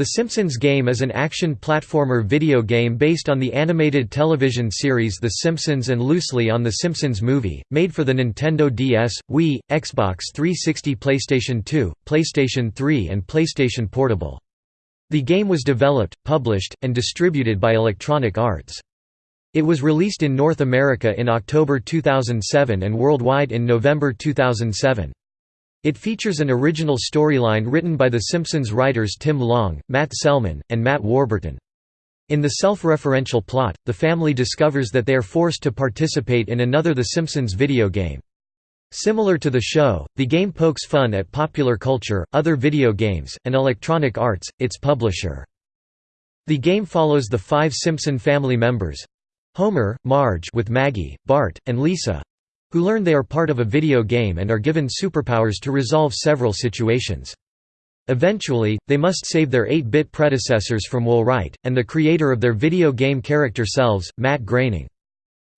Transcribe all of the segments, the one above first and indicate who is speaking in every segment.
Speaker 1: The Simpsons game is an action platformer video game based on the animated television series The Simpsons and loosely on The Simpsons movie, made for the Nintendo DS, Wii, Xbox 360 PlayStation 2, PlayStation 3 and PlayStation Portable. The game was developed, published, and distributed by Electronic Arts. It was released in North America in October 2007 and worldwide in November 2007. It features an original storyline written by The Simpsons writers Tim Long, Matt Selman, and Matt Warburton. In the self-referential plot, the family discovers that they are forced to participate in another The Simpsons video game. Similar to the show, the game pokes fun at popular culture, other video games, and Electronic Arts, its publisher. The game follows the five Simpson family members—Homer, Marge with Maggie, Bart, and Lisa, who learn they are part of a video game and are given superpowers to resolve several situations. Eventually, they must save their 8-bit predecessors from Will Wright, and the creator of their video game character selves, Matt Groening.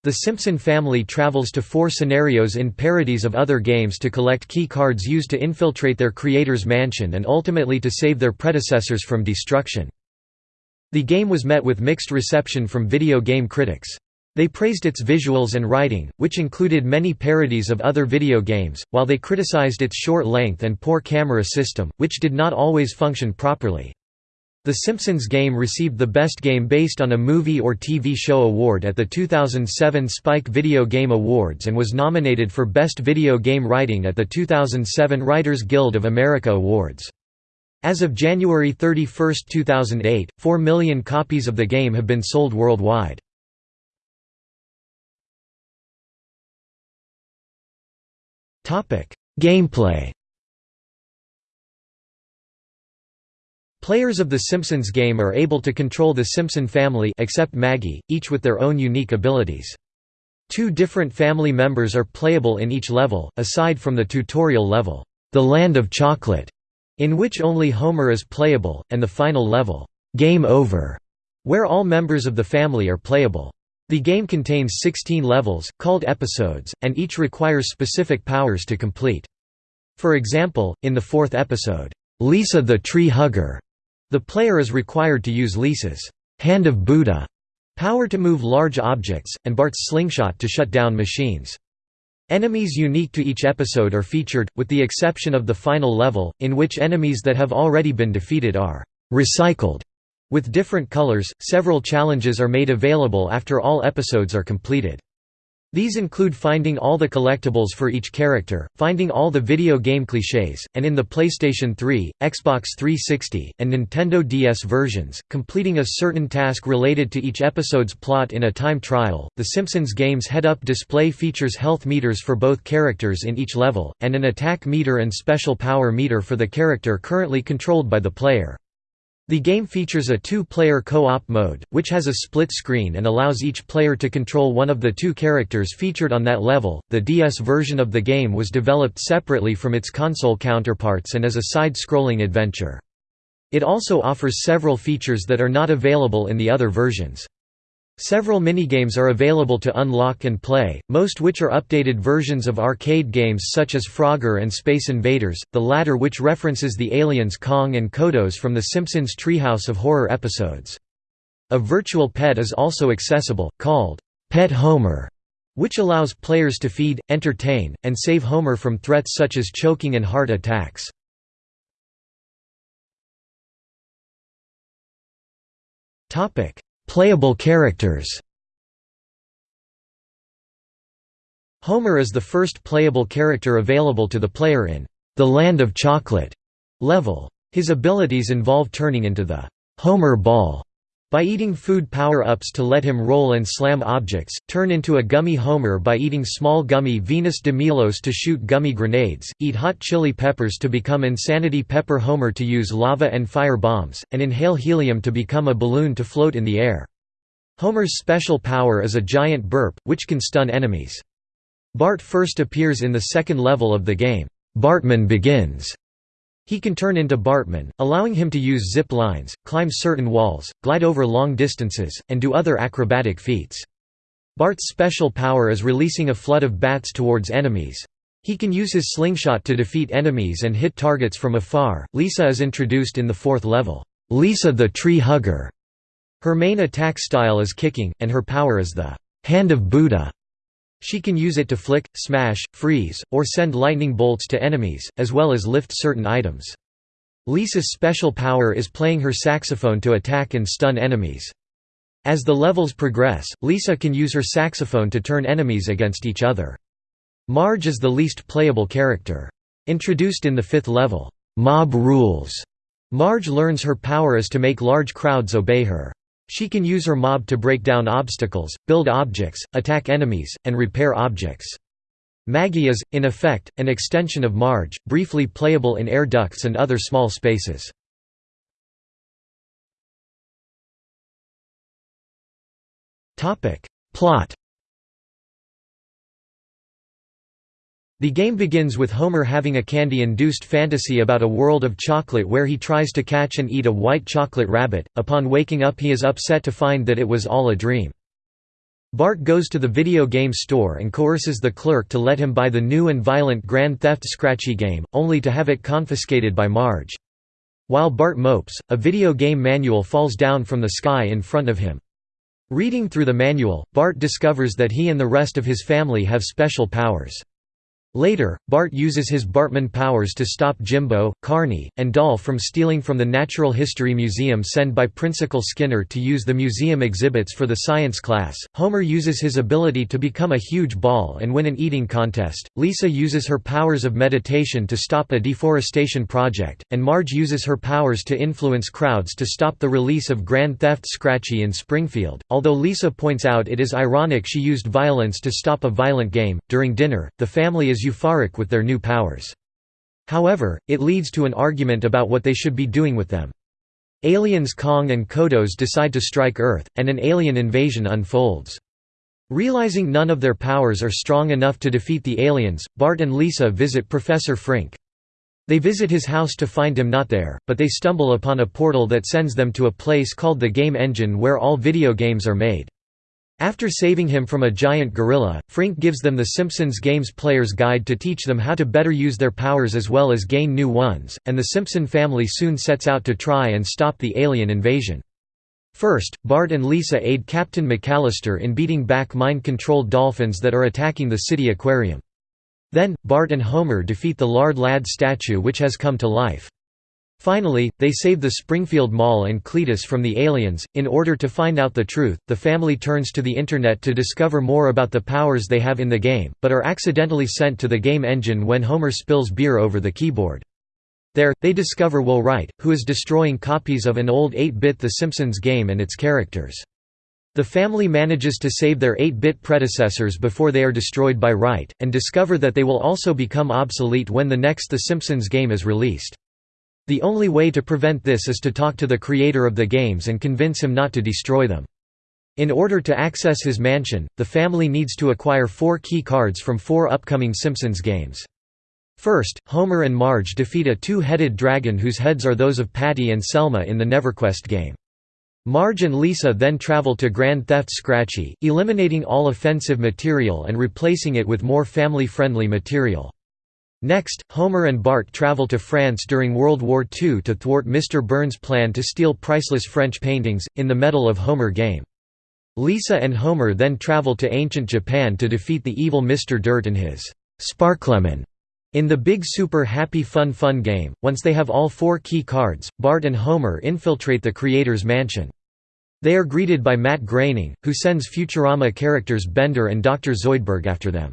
Speaker 1: The Simpson family travels to four scenarios in parodies of other games to collect key cards used to infiltrate their creator's mansion and ultimately to save their predecessors from destruction. The game was met with mixed reception from video game critics. They praised its visuals and writing, which included many parodies of other video games, while they criticized its short length and poor camera system, which did not always function properly. The Simpsons game received the Best Game Based on a Movie or TV Show award at the 2007 Spike Video Game Awards and was nominated for Best Video Game Writing at the 2007 Writers Guild of America Awards. As of January 31, 2008, 4 million copies of the game have been sold worldwide. Gameplay Players of The Simpsons game are able to control the Simpson family except Maggie, each with their own unique abilities. Two different family members are playable in each level, aside from the tutorial level, The Land of Chocolate, in which only Homer is playable, and the final level, Game Over, where all members of the family are playable. The game contains 16 levels, called episodes, and each requires specific powers to complete. For example, in the fourth episode, Lisa the Tree Hugger, the player is required to use Lisa's Hand of Buddha power to move large objects, and Bart's slingshot to shut down machines. Enemies unique to each episode are featured, with the exception of the final level, in which enemies that have already been defeated are recycled with different colors, several challenges are made available after all episodes are completed. These include finding all the collectibles for each character, finding all the video game clichés, and in the PlayStation 3, Xbox 360, and Nintendo DS versions, completing a certain task related to each episode's plot in a time trial. The Simpsons game's head-up display features health meters for both characters in each level, and an attack meter and special power meter for the character currently controlled by the player. The game features a two-player co-op mode, which has a split screen and allows each player to control one of the two characters featured on that level. The DS version of the game was developed separately from its console counterparts and is a side-scrolling adventure. It also offers several features that are not available in the other versions. Several minigames are available to unlock and play, most which are updated versions of arcade games such as Frogger and Space Invaders, the latter which references the aliens Kang and Kodos from The Simpsons Treehouse of Horror episodes. A virtual pet is also accessible, called Pet Homer, which allows players to feed, entertain, and save Homer from threats such as choking and heart attacks. Playable characters Homer is the first playable character available to the player in The Land of Chocolate level. His abilities involve turning into the Homer Ball by eating food power-ups to let him roll and slam objects, turn into a gummy Homer by eating small gummy Venus de Milos to shoot gummy grenades, eat hot chili peppers to become Insanity Pepper Homer to use lava and fire bombs, and inhale helium to become a balloon to float in the air. Homer's special power is a giant burp, which can stun enemies. Bart first appears in the second level of the game, Bartman Begins, he can turn into Bartman, allowing him to use zip lines, climb certain walls, glide over long distances, and do other acrobatic feats. Bart's special power is releasing a flood of bats towards enemies. He can use his slingshot to defeat enemies and hit targets from afar. Lisa is introduced in the fourth level, Lisa the Tree Hugger. Her main attack style is kicking, and her power is the Hand of Buddha. She can use it to flick, smash, freeze, or send lightning bolts to enemies, as well as lift certain items. Lisa's special power is playing her saxophone to attack and stun enemies. As the levels progress, Lisa can use her saxophone to turn enemies against each other. Marge is the least playable character. Introduced in the fifth level, Mob Rules, Marge learns her power is to make large crowds obey her. She can use her mob to break down obstacles, build objects, attack enemies, and repair objects. Maggie is, in effect, an extension of Marge, briefly playable in air ducts and other small spaces. Plot The game begins with Homer having a candy-induced fantasy about a world of chocolate where he tries to catch and eat a white chocolate rabbit. Upon waking up he is upset to find that it was all a dream. Bart goes to the video game store and coerces the clerk to let him buy the new and violent Grand Theft Scratchy game, only to have it confiscated by Marge. While Bart mopes, a video game manual falls down from the sky in front of him. Reading through the manual, Bart discovers that he and the rest of his family have special powers. Later, Bart uses his Bartman powers to stop Jimbo, Kearney, and Dolph from stealing from the Natural History Museum sent by Principal Skinner to use the museum exhibits for the science class. Homer uses his ability to become a huge ball and win an eating contest. Lisa uses her powers of meditation to stop a deforestation project, and Marge uses her powers to influence crowds to stop the release of Grand Theft Scratchy in Springfield. Although Lisa points out it is ironic she used violence to stop a violent game, during dinner, the family is euphoric with their new powers. However, it leads to an argument about what they should be doing with them. Aliens Kang and Kodos decide to strike Earth, and an alien invasion unfolds. Realizing none of their powers are strong enough to defeat the aliens, Bart and Lisa visit Professor Frink. They visit his house to find him not there, but they stumble upon a portal that sends them to a place called the Game Engine where all video games are made. After saving him from a giant gorilla, Frink gives them the Simpsons Games Player's Guide to teach them how to better use their powers as well as gain new ones, and the Simpson family soon sets out to try and stop the alien invasion. First, Bart and Lisa aid Captain McAllister in beating back mind-controlled dolphins that are attacking the city aquarium. Then, Bart and Homer defeat the Lard Lad statue which has come to life. Finally, they save the Springfield Mall and Cletus from the aliens. In order to find out the truth, the family turns to the Internet to discover more about the powers they have in the game, but are accidentally sent to the game engine when Homer spills beer over the keyboard. There, they discover Will Wright, who is destroying copies of an old 8-bit The Simpsons game and its characters. The family manages to save their 8-bit predecessors before they are destroyed by Wright, and discover that they will also become obsolete when the next The Simpsons game is released. The only way to prevent this is to talk to the creator of the games and convince him not to destroy them. In order to access his mansion, the family needs to acquire four key cards from four upcoming Simpsons games. First, Homer and Marge defeat a two-headed dragon whose heads are those of Patty and Selma in the NeverQuest game. Marge and Lisa then travel to Grand Theft Scratchy, eliminating all offensive material and replacing it with more family-friendly material. Next, Homer and Bart travel to France during World War II to thwart Mr. Burns' plan to steal priceless French paintings, in the Medal of Homer game. Lisa and Homer then travel to ancient Japan to defeat the evil Mr. Dirt and his Sparklemon in the Big Super Happy Fun Fun game. Once they have all four key cards, Bart and Homer infiltrate the creator's mansion. They are greeted by Matt Groening, who sends Futurama characters Bender and Dr. Zoidberg after them.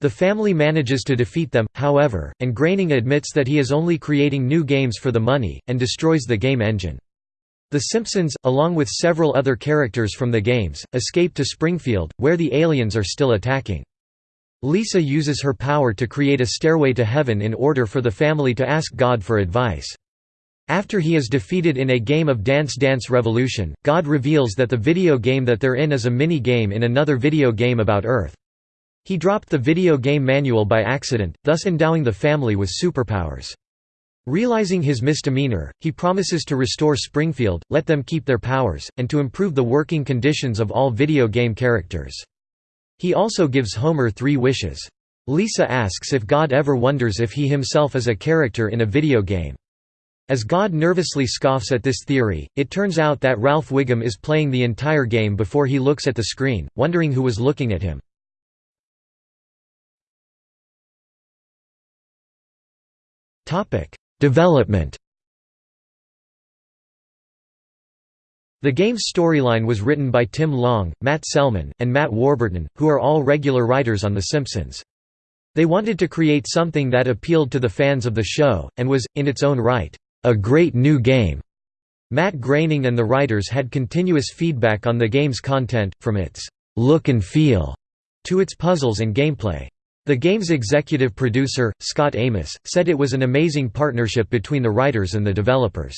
Speaker 1: The family manages to defeat them, however, and Groening admits that he is only creating new games for the money, and destroys the game engine. The Simpsons, along with several other characters from the games, escape to Springfield, where the aliens are still attacking. Lisa uses her power to create a stairway to heaven in order for the family to ask God for advice. After he is defeated in a game of Dance Dance Revolution, God reveals that the video game that they're in is a mini-game in another video game about Earth. He dropped the video game manual by accident, thus endowing the family with superpowers. Realizing his misdemeanor, he promises to restore Springfield, let them keep their powers, and to improve the working conditions of all video game characters. He also gives Homer three wishes. Lisa asks if God ever wonders if he himself is a character in a video game. As God nervously scoffs at this theory, it turns out that Ralph Wiggum is playing the entire game before he looks at the screen, wondering who was looking at him. Development The game's storyline was written by Tim Long, Matt Selman, and Matt Warburton, who are all regular writers on The Simpsons. They wanted to create something that appealed to the fans of the show, and was, in its own right, a great new game. Matt Groening and the writers had continuous feedback on the game's content, from its look and feel to its puzzles and gameplay. The game's executive producer, Scott Amos, said it was an amazing partnership between the writers and the developers.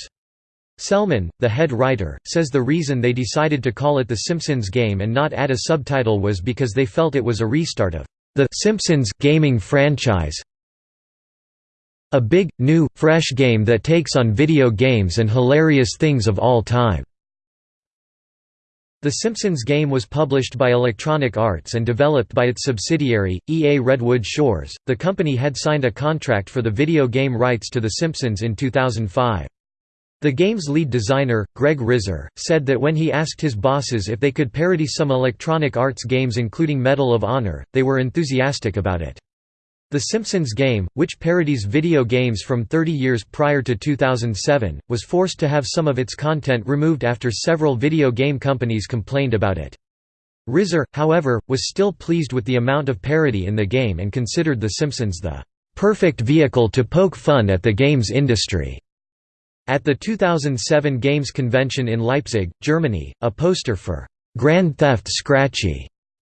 Speaker 1: Selman, the head writer, says the reason they decided to call it The Simpsons Game and not add a subtitle was because they felt it was a restart of the Simpsons gaming franchise. A big, new, fresh game that takes on video games and hilarious things of all time. The Simpsons game was published by Electronic Arts and developed by its subsidiary, EA Redwood Shores. The company had signed a contract for the video game rights to The Simpsons in 2005. The game's lead designer, Greg Rizzer, said that when he asked his bosses if they could parody some Electronic Arts games including Medal of Honor, they were enthusiastic about it. The Simpsons game, which parodies video games from 30 years prior to 2007, was forced to have some of its content removed after several video game companies complained about it. Rizzer, however, was still pleased with the amount of parody in the game and considered The Simpsons the "...perfect vehicle to poke fun at the games industry." At the 2007 Games Convention in Leipzig, Germany, a poster for "...Grand Theft Scratchy",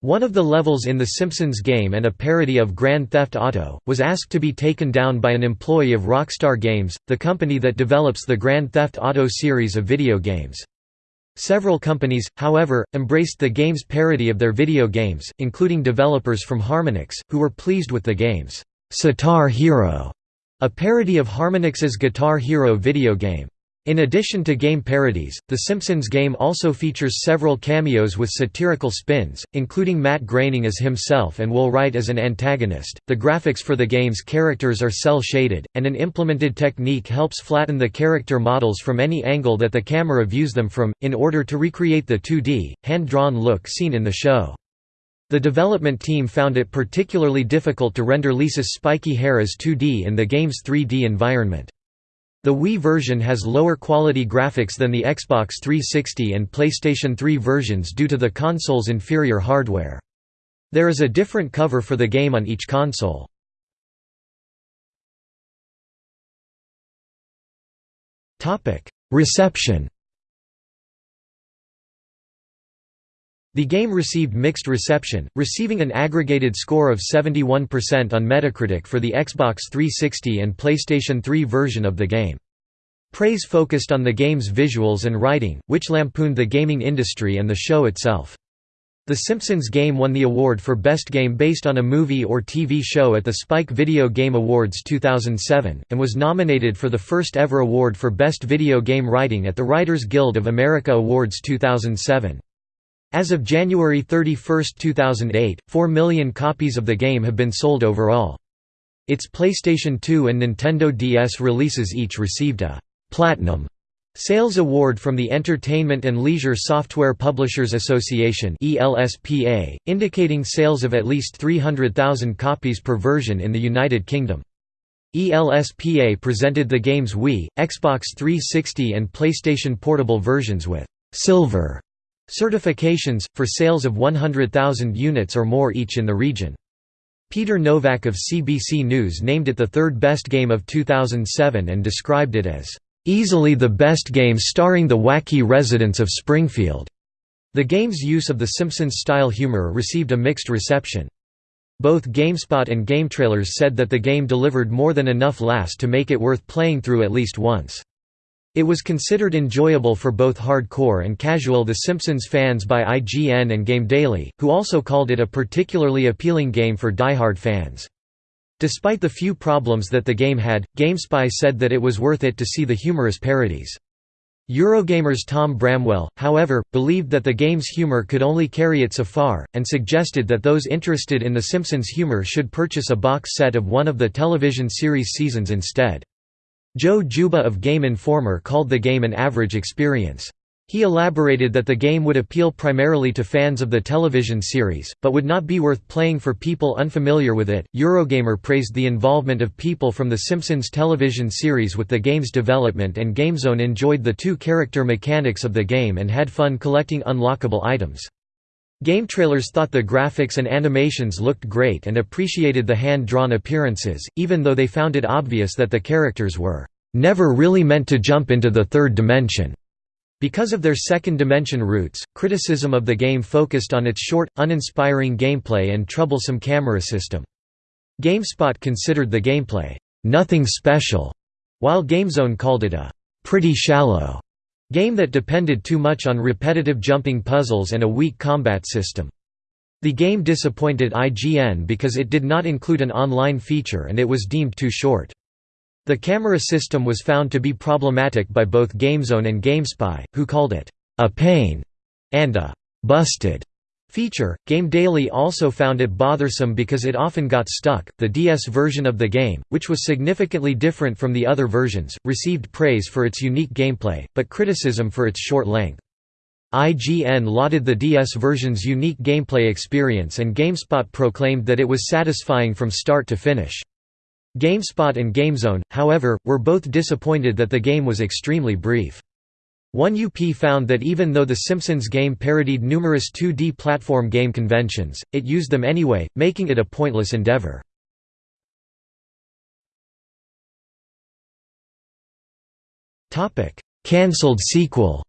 Speaker 1: one of the levels in The Simpsons game and a parody of Grand Theft Auto, was asked to be taken down by an employee of Rockstar Games, the company that develops the Grand Theft Auto series of video games. Several companies, however, embraced the game's parody of their video games, including developers from Harmonix, who were pleased with the game's Sitar Hero, a parody of Harmonix's Guitar Hero video game. In addition to game parodies, The Simpsons game also features several cameos with satirical spins, including Matt Groening as himself and Will Wright as an antagonist. The graphics for the game's characters are cel shaded, and an implemented technique helps flatten the character models from any angle that the camera views them from, in order to recreate the 2D, hand drawn look seen in the show. The development team found it particularly difficult to render Lisa's spiky hair as 2D in the game's 3D environment. The Wii version has lower quality graphics than the Xbox 360 and PlayStation 3 versions due to the console's inferior hardware. There is a different cover for the game on each console. Reception The game received mixed reception, receiving an aggregated score of 71% on Metacritic for the Xbox 360 and PlayStation 3 version of the game. Praise focused on the game's visuals and writing, which lampooned the gaming industry and the show itself. The Simpsons game won the award for Best Game based on a movie or TV show at the Spike Video Game Awards 2007, and was nominated for the first ever award for Best Video Game Writing at the Writers Guild of America Awards 2007. As of January 31, 2008, 4 million copies of the game have been sold overall. Its PlayStation 2 and Nintendo DS releases each received a «Platinum» Sales Award from the Entertainment and Leisure Software Publishers Association ELSPA, indicating sales of at least 300,000 copies per version in the United Kingdom. ELSPA presented the game's Wii, Xbox 360 and PlayStation Portable versions with «Silver» Certifications, for sales of 100,000 units or more each in the region. Peter Novak of CBC News named it the third best game of 2007 and described it as, "...easily the best game starring the wacky residents of Springfield." The game's use of The Simpsons-style humor received a mixed reception. Both GameSpot and GameTrailers said that the game delivered more than enough laughs to make it worth playing through at least once. It was considered enjoyable for both hardcore and casual The Simpsons fans by IGN and GameDaily, who also called it a particularly appealing game for die-hard fans. Despite the few problems that the game had, GameSpy said that it was worth it to see the humorous parodies. Eurogamer's Tom Bramwell, however, believed that the game's humor could only carry it so far, and suggested that those interested in The Simpsons humor should purchase a box set of one of the television series seasons instead. Joe Juba of Game Informer called the game an average experience. He elaborated that the game would appeal primarily to fans of the television series, but would not be worth playing for people unfamiliar with it. Eurogamer praised the involvement of people from The Simpsons television series with the game's development, and GameZone enjoyed the two character mechanics of the game and had fun collecting unlockable items. Game trailers thought the graphics and animations looked great and appreciated the hand drawn appearances, even though they found it obvious that the characters were never really meant to jump into the third dimension. Because of their second-dimension roots, criticism of the game focused on its short, uninspiring gameplay and troublesome camera system. GameSpot considered the gameplay, "...nothing special", while GameZone called it a "...pretty shallow." Game that depended too much on repetitive jumping puzzles and a weak combat system. The game disappointed IGN because it did not include an online feature and it was deemed too short. The camera system was found to be problematic by both GameZone and GameSpy, who called it a pain and a busted feature. Game Daily also found it bothersome because it often got stuck. The DS version of the game, which was significantly different from the other versions, received praise for its unique gameplay, but criticism for its short length. IGN lauded the DS version's unique gameplay experience and GameSpot proclaimed that it was satisfying from start to finish. GameSpot and GameZone, however, were both disappointed that the game was extremely brief. 1UP found that even though The Simpsons game parodied numerous 2D platform game conventions, it used them anyway, making it a pointless endeavor. Cancelled sequel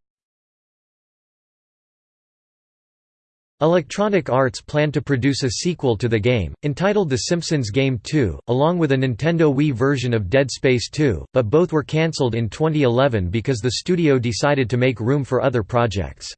Speaker 1: Electronic Arts planned to produce a sequel to the game, entitled The Simpsons Game 2, along with a Nintendo Wii version of Dead Space 2, but both were cancelled in 2011 because the studio decided to make room for other projects.